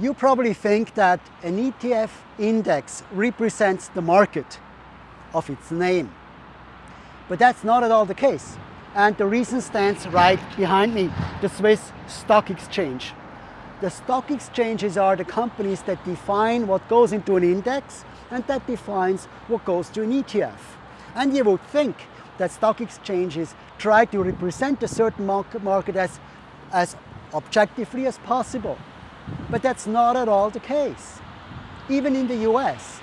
You probably think that an ETF index represents the market of its name. But that's not at all the case. And the reason stands right behind me, the Swiss Stock Exchange. The stock exchanges are the companies that define what goes into an index and that defines what goes to an ETF. And you would think that stock exchanges try to represent a certain market, as, as objectively as possible. But that's not at all the case. Even in the US,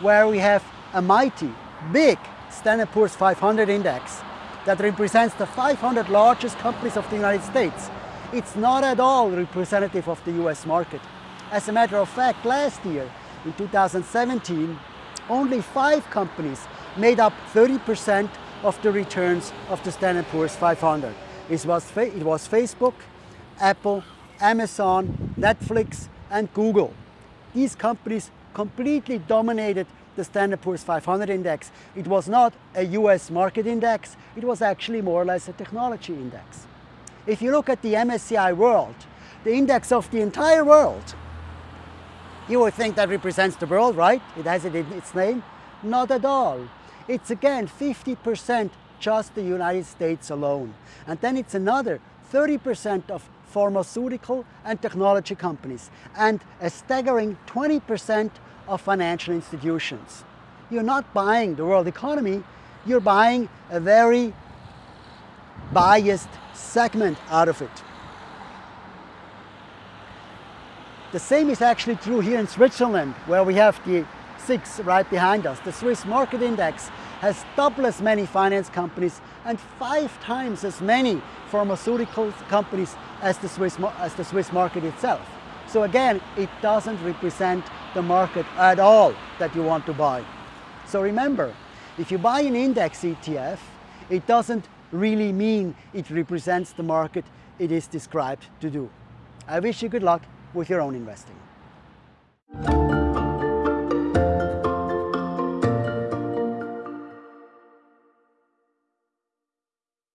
where we have a mighty, big Standard Poor's 500 index that represents the 500 largest companies of the United States, it's not at all representative of the US market. As a matter of fact, last year, in 2017, only five companies made up 30% of the returns of the Standard Poor's 500. It was, it was Facebook, Apple, Amazon, Netflix, and Google. These companies completely dominated the Standard Poor's 500 index. It was not a US market index, it was actually more or less a technology index. If you look at the MSCI World, the index of the entire world, you would think that represents the world, right? It has it in its name. Not at all. It's again 50% just the United States alone. And then it's another 30% of pharmaceutical and technology companies and a staggering 20% of financial institutions. You're not buying the world economy, you're buying a very biased segment out of it. The same is actually true here in Switzerland, where we have the SIX right behind us. The Swiss Market Index has double as many finance companies and five times as many pharmaceutical companies as the Swiss, as the Swiss market itself. So again, it doesn't represent the market at all that you want to buy. So remember, if you buy an index ETF, it doesn't really mean it represents the market it is described to do. I wish you good luck with your own investing.